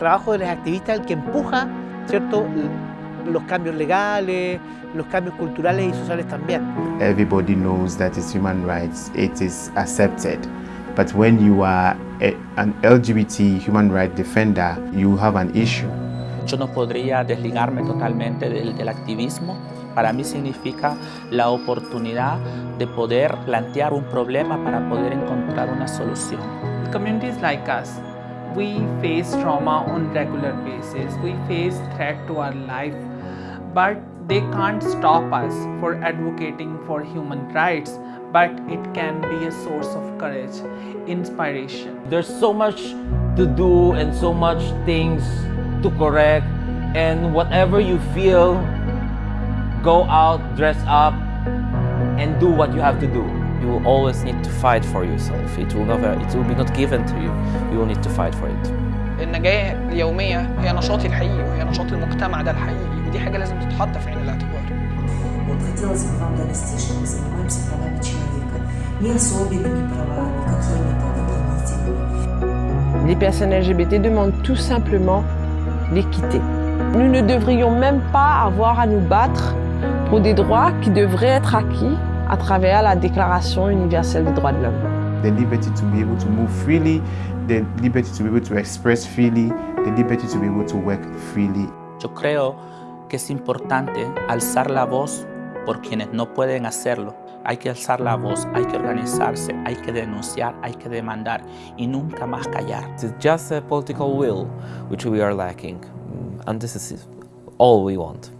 trabajo de los activistas el que empuja, ¿cierto?, los cambios legales, los cambios culturales y sociales también. Everybody knows that it's human rights, it is accepted. But when you are a, an LGBT human rights defender, you have an issue. Yo no podría desligarme totalmente del, del activismo. Para mí significa la oportunidad de poder plantear un problema para poder encontrar una solución. Communities like us, we face trauma on regular basis. We face threat to our life, but they can't stop us for advocating for human rights but it can be a source of courage, inspiration. There's so much to do and so much things to correct and whatever you feel, go out, dress up and do what you have to do. You will always need to fight for yourself. It will never, it will be not given to you. You will need to fight for it. النجاة اليومية هي نشاطي الحقيقي وهي نشاط المجتمع ده الحقيقي ودي حاجة لازم تتحط في عين الاعتبار. Вот хотелось бы вам донести, что мы занимаемся правами человека. Ни особенными правами, какими-то дополнительными. Les personnes LGBT demandent tout simplement l'équité. Nous ne devrions même pas avoir à nous battre pour des droits qui devraient être acquis à travers la Déclaration universelle des droits de l'homme. The liberty to be able to move freely, the liberty to be able to express freely, the liberty to be able to work freely. Yo creo que es importante alzar la voz por quienes no pueden hacerlo. Hay que alzar la voz, hay que organizarse, hay que denunciar, hay que demandar y nunca más callar. It's just a political will which we are lacking and this is all we want.